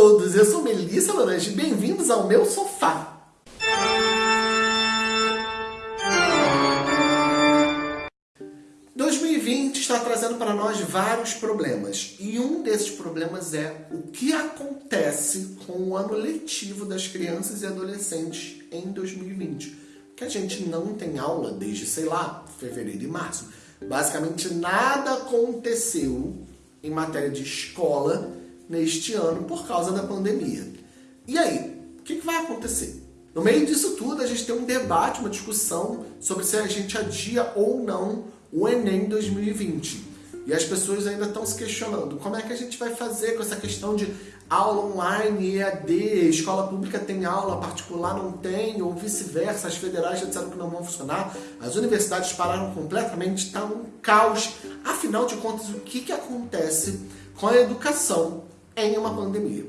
todos, eu sou Melissa Laranja e bem-vindos ao meu sofá. está trazendo para nós vários problemas. E um desses problemas é o que acontece com o ano letivo das crianças e adolescentes em 2020. Que a gente não tem aula desde, sei lá, fevereiro e março. Basicamente nada aconteceu em matéria de escola neste ano por causa da pandemia. E aí, o que, vai acontecer? No meio disso tudo, a gente tem um debate, uma discussão sobre se a gente adia ou não o Enem 2020. E as pessoas ainda estão se questionando como é que a gente vai fazer com essa questão de aula online, EAD, escola pública tem aula, particular não tem, ou vice-versa, as federais já disseram que não vão funcionar, as universidades pararam completamente, está um caos. Afinal de contas, o que, que acontece com a educação em uma pandemia?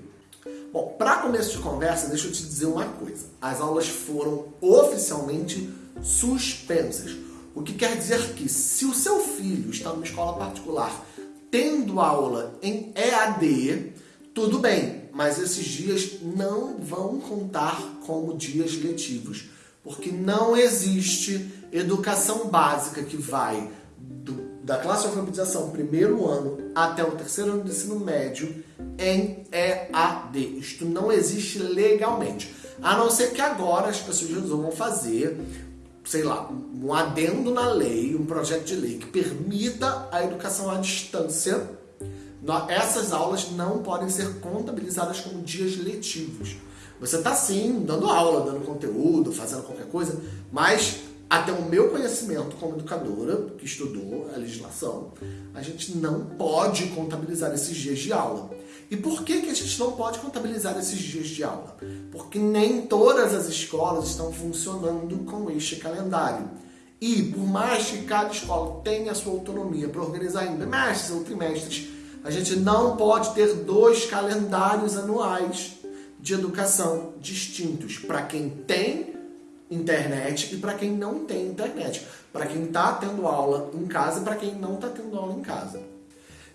Bom, para começo de conversa, deixa eu te dizer uma coisa. As aulas foram oficialmente suspensas. O que quer dizer que se o seu filho está numa escola particular tendo aula em EAD, tudo bem, mas esses dias não vão contar como dias letivos, porque não existe educação básica que vai do, da classe de alfabetização primeiro ano até o terceiro ano do ensino médio em EAD. Isto não existe legalmente. A não ser que agora as pessoas resolvam fazer sei lá, um adendo na lei, um projeto de lei que permita a educação à distância, essas aulas não podem ser contabilizadas como dias letivos. Você está sim dando aula, dando conteúdo, fazendo qualquer coisa, mas até o meu conhecimento como educadora, que estudou a legislação, a gente não pode contabilizar esses dias de aula. E por que, que a gente não pode contabilizar esses dias de aula? Porque nem todas as escolas estão funcionando com este calendário. E por mais que cada escola tenha a sua autonomia para organizar em bimestres ou trimestres, a gente não pode ter dois calendários anuais de educação distintos para quem tem internet e para quem não tem internet. Para quem está tendo aula em casa e para quem não está tendo aula em casa.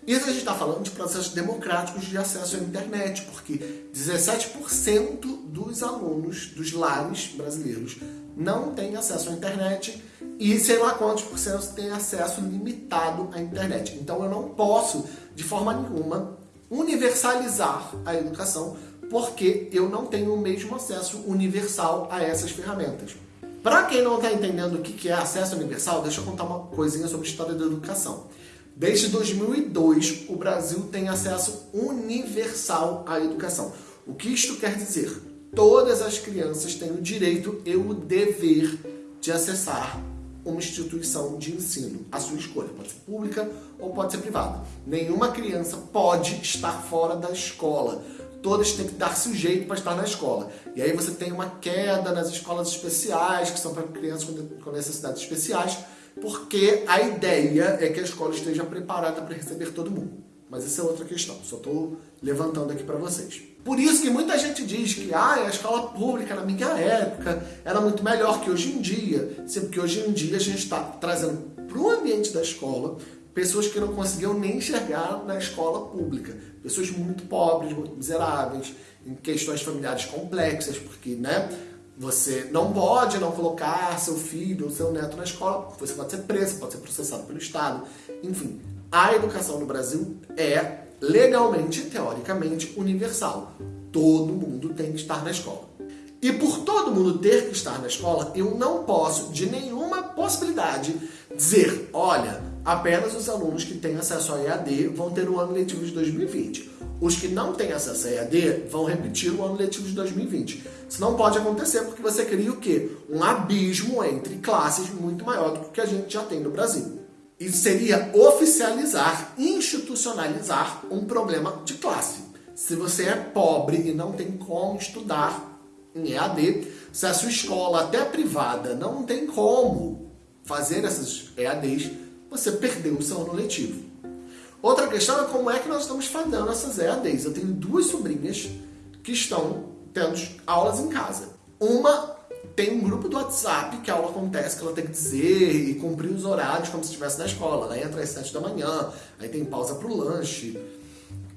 Isso a gente está falando de processos democráticos de acesso à internet, porque 17% dos alunos dos lares brasileiros não têm acesso à internet e sei lá quantos por cento têm acesso limitado à internet. Então eu não posso, de forma nenhuma, universalizar a educação porque eu não tenho o mesmo acesso universal a essas ferramentas. Para quem não está entendendo o que é acesso universal, deixa eu contar uma coisinha sobre a história da educação. Desde 2002, o Brasil tem acesso universal à educação. O que isto quer dizer? Todas as crianças têm o direito e o dever de acessar uma instituição de ensino, a sua escolha, pode ser pública ou pode ser privada. Nenhuma criança pode estar fora da escola. Todas têm que dar-se o jeito para estar na escola. E aí você tem uma queda nas escolas especiais, que são para crianças com necessidades especiais, porque a ideia é que a escola esteja preparada para receber todo mundo. Mas essa é outra questão, só estou levantando aqui para vocês. Por isso que muita gente diz que ah, a escola pública na minha época era muito melhor que hoje em dia. Sim, porque hoje em dia a gente está trazendo para o ambiente da escola pessoas que não conseguiam nem enxergar na escola pública. Pessoas muito pobres, muito miseráveis, em questões familiares complexas, porque né, você não pode não colocar seu filho ou seu neto na escola, você pode ser preso, pode ser processado pelo Estado. Enfim, a educação no Brasil é legalmente, teoricamente, universal. Todo mundo tem que estar na escola. E por todo mundo ter que estar na escola, eu não posso, de nenhuma possibilidade, dizer, olha, apenas os alunos que têm acesso ao EAD vão ter o ano letivo de 2020. Os que não têm acesso a EAD vão repetir o ano letivo de 2020. Isso não pode acontecer porque você cria o quê? Um abismo entre classes muito maior do que a gente já tem no Brasil. Isso seria oficializar, institucionalizar um problema de classe. Se você é pobre e não tem como estudar em EAD, se a sua escola, até privada, não tem como fazer essas EADs, você perdeu o seu ano letivo. Outra questão é como é que nós estamos fazendo essas EADs. Eu tenho duas sobrinhas que estão tendo aulas em casa. Uma tem um grupo do WhatsApp que a aula acontece, que ela tem que dizer e cumprir os horários como se estivesse na escola. Ela entra às 7 da manhã, aí tem pausa para o lanche.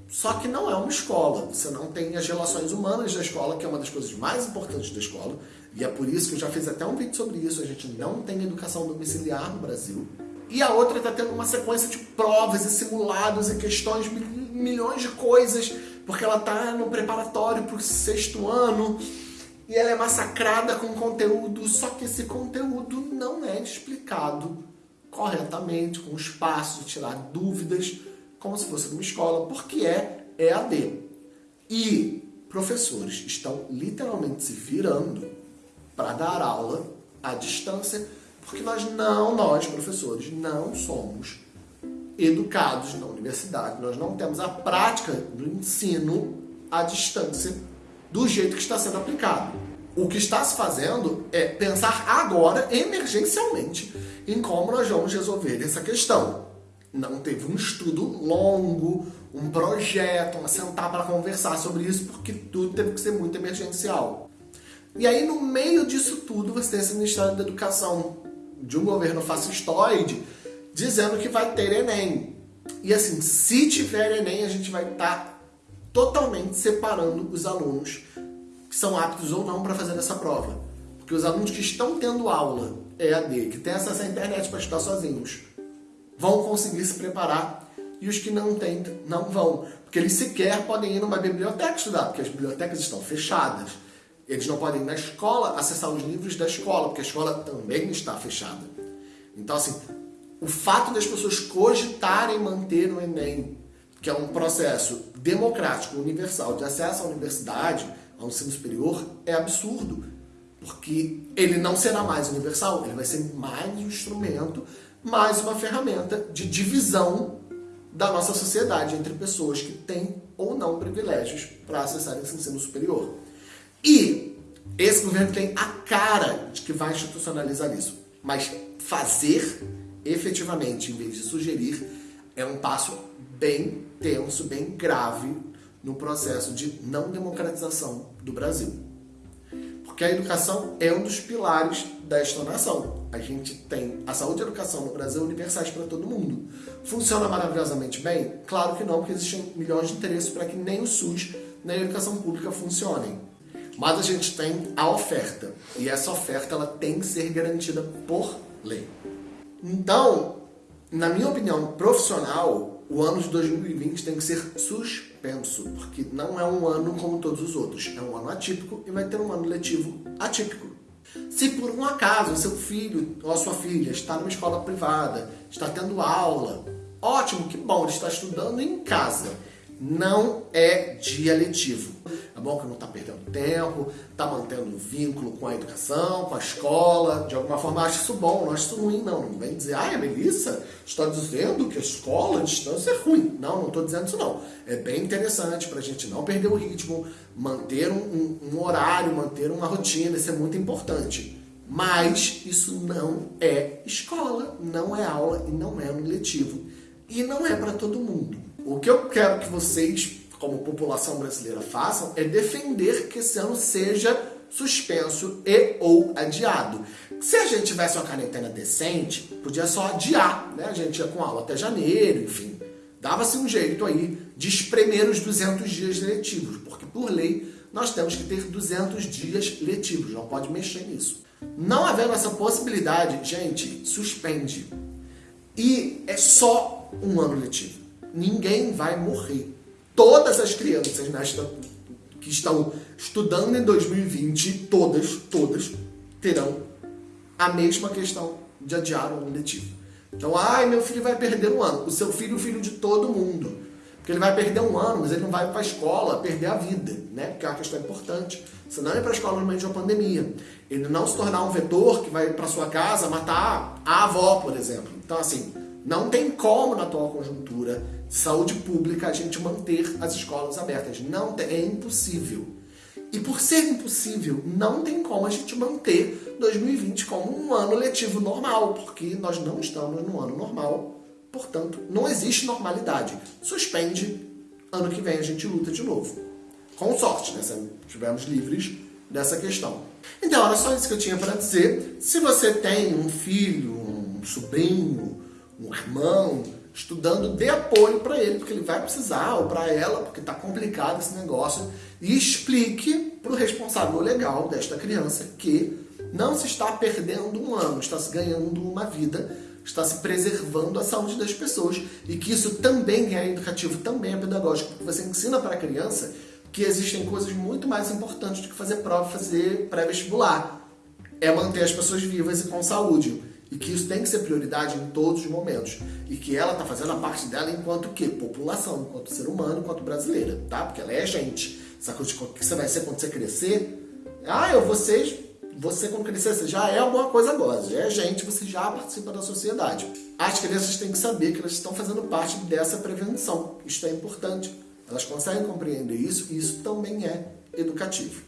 Só que não é uma escola. Você não tem as relações humanas da escola, que é uma das coisas mais importantes da escola. E é por isso que eu já fiz até um vídeo sobre isso. A gente não tem educação domiciliar no Brasil. E a outra está tendo uma sequência de provas e simulados e questões, milhões de coisas, porque ela está no preparatório para o sexto ano e ela é massacrada com conteúdo, só que esse conteúdo não é explicado corretamente, com espaço tirar dúvidas, como se fosse numa escola, porque é EAD. E professores estão literalmente se virando para dar aula à distância, porque nós não, nós professores, não somos educados na universidade, nós não temos a prática do ensino à distância do jeito que está sendo aplicado. O que está se fazendo é pensar agora, emergencialmente, em como nós vamos resolver essa questão. Não teve um estudo longo, um projeto, um sentar para conversar sobre isso, porque tudo teve que ser muito emergencial. E aí, no meio disso tudo, você tem esse Ministério da Educação de um governo fascistoide dizendo que vai ter Enem. E assim, se tiver Enem, a gente vai estar tá totalmente separando os alunos que são aptos ou não para fazer essa prova. Porque os alunos que estão tendo aula EAD, que têm acesso à internet para estudar sozinhos, vão conseguir se preparar e os que não têm, não vão. Porque eles sequer podem ir numa biblioteca estudar, porque as bibliotecas estão fechadas. Eles não podem ir na escola acessar os livros da escola, porque a escola também está fechada. Então, assim, o fato das pessoas cogitarem manter o Enem, que é um processo democrático, universal, de acesso à universidade, ao ensino superior, é absurdo. Porque ele não será mais universal, ele vai ser mais um instrumento, mais uma ferramenta de divisão da nossa sociedade entre pessoas que têm ou não privilégios para acessar esse ensino superior. E esse governo tem a cara de que vai institucionalizar isso. Mas fazer efetivamente, em vez de sugerir, é um passo bem tenso, bem grave no processo de não democratização do Brasil. Porque a educação é um dos pilares desta nação. A gente tem a saúde e a educação no Brasil universais para todo mundo. Funciona maravilhosamente bem? Claro que não, porque existem milhões de interesses para que nem o SUS nem a educação pública funcionem. Mas a gente tem a oferta. E essa oferta ela tem que ser garantida por lei. Então, na minha opinião profissional, o ano de 2020 tem que ser suspenso, porque não é um ano como todos os outros. É um ano atípico e vai ter um ano letivo atípico. Se por um acaso seu filho ou a sua filha está numa escola privada, está tendo aula, ótimo, que bom, ele está estudando em casa. Não é dia letivo. É bom que não está perdendo tempo, está mantendo o vínculo com a educação, com a escola. De alguma forma, acho isso bom, não acho isso ruim, não. Não vem dizer, ai, a Melissa está dizendo que a escola, a distância é ruim. Não, não estou dizendo isso, não. É bem interessante para a gente não perder o ritmo, manter um, um, um horário, manter uma rotina, isso é muito importante. Mas isso não é escola, não é aula e não é um letivo. E não é para todo mundo. O que eu quero que vocês como população brasileira façam, é defender que esse ano seja suspenso e ou adiado. Se a gente tivesse uma quarentena decente, podia só adiar, né? A gente ia com aula até janeiro, enfim. Dava-se um jeito aí de espremer os 200 dias letivos, porque por lei nós temos que ter 200 dias letivos, não pode mexer nisso. Não havendo essa possibilidade, gente, suspende. E é só um ano letivo. Ninguém vai morrer todas as crianças nesta, que estão estudando em 2020, todas, todas, terão a mesma questão de adiar o ano letivo. Então, ai, meu filho vai perder um ano. O seu filho, o filho de todo mundo. Porque ele vai perder um ano, mas ele não vai para a escola perder a vida, né? Porque é uma questão importante. Você não ir para a escola no meio de uma pandemia. Ele não se tornar um vetor que vai para sua casa matar a avó, por exemplo. Então, assim, não tem como na atual conjuntura de saúde pública a gente manter as escolas abertas. Não tem, é impossível. E por ser impossível, não tem como a gente manter 2020 como um ano letivo normal, porque nós não estamos no ano normal. Portanto, não existe normalidade. Suspende, ano que vem a gente luta de novo. Com sorte, né? Se estivermos livres dessa questão. Então, era só isso que eu tinha para dizer. Se você tem um filho, um sobrinho, um irmão estudando de apoio para ele, porque ele vai precisar, ou para ela, porque está complicado esse negócio, e explique para o responsável legal desta criança que não se está perdendo um ano, está se ganhando uma vida, está se preservando a saúde das pessoas e que isso também é educativo, também é pedagógico, porque você ensina para a criança que existem coisas muito mais importantes do que fazer prova, fazer pré-vestibular. É manter as pessoas vivas e com saúde. E que isso tem que ser prioridade em todos os momentos. E que ela está fazendo a parte dela enquanto que? População, enquanto ser humano, enquanto brasileira, tá? Porque ela é gente. Sabe o que você vai ser quando você crescer? Ah, eu ser você quando crescer, você já é alguma coisa agora, já é gente, você já participa da sociedade. As crianças têm que saber que elas estão fazendo parte dessa prevenção. Isso é importante. Elas conseguem compreender isso e isso também é educativo.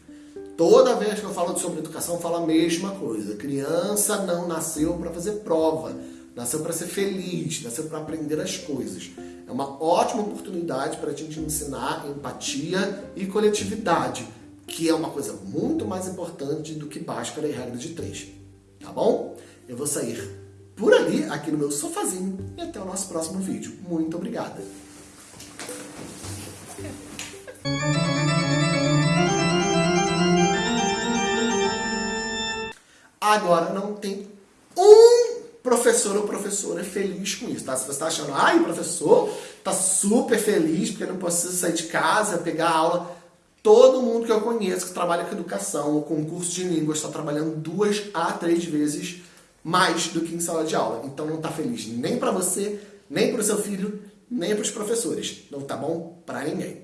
Toda vez que eu falo sobre educação, eu falo a mesma coisa. Criança não nasceu para fazer prova, nasceu para ser feliz, nasceu para aprender as coisas. É uma ótima oportunidade para a gente ensinar empatia e coletividade, que é uma coisa muito mais importante do que Bhaskara e regra de três. Tá bom? Eu vou sair por ali, aqui no meu sofazinho, e até o nosso próximo vídeo. Muito obrigada! Agora não tem um professor ou professora feliz com isso, tá? Se você está achando, ai, o professor tá super feliz porque não precisa sair de casa, pegar aula. Todo mundo que eu conheço que trabalha com educação ou com curso de língua está trabalhando duas a três vezes mais do que em sala de aula. Então não está feliz nem para você, nem para o seu filho, nem para os professores. Não tá bom para ninguém.